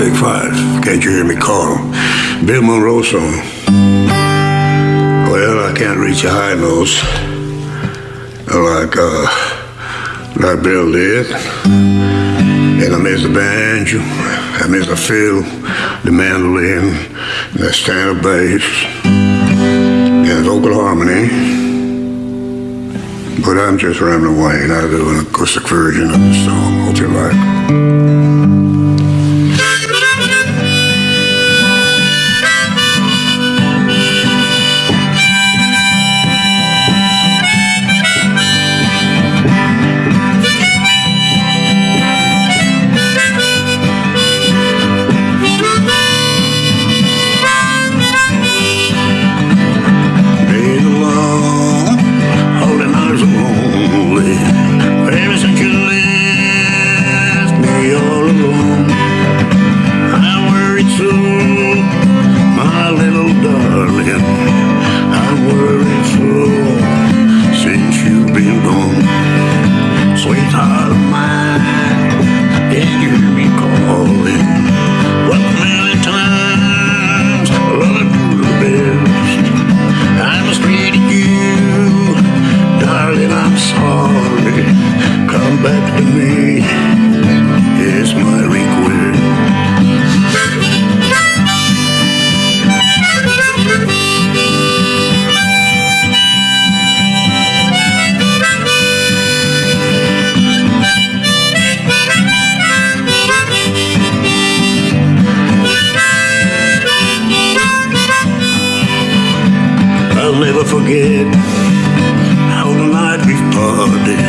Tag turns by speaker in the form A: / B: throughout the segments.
A: Take five. Can't you hear me call? Bill Monroe song. Well, I can't reach a high notes like uh, like Bill did. And I miss the banjo, I miss the fiddle, the mandolin, the standard bass, and vocal harmony. But I'm just rambling away and I do an acoustic version of the song. Hope you like. Worried so, my little darling. I'm worried so since you've been gone, sweetheart of mine. Can you hear me calling? What million times I love you the best. I mistreated you, darling. I'm sorry. Come back to me. Forget how the night we parted.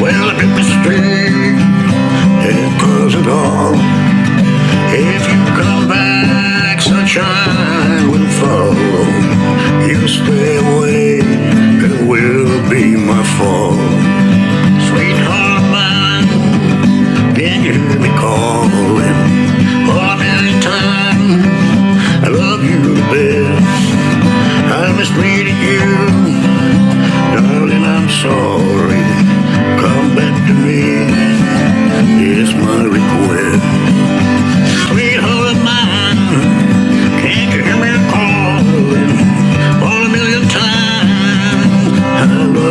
A: Well, I did mistake and cause it all. If you come back, sunshine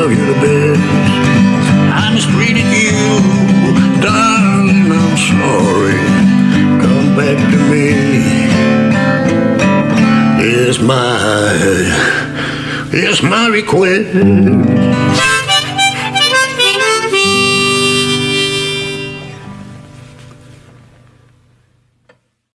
A: love you the best. I mistreated you, darling. I'm sorry. Come back to me. It's my, it's my request.